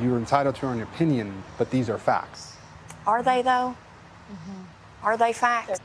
you're entitled to your own opinion, but these are facts. Are they though? Mm-hmm. Are they facts?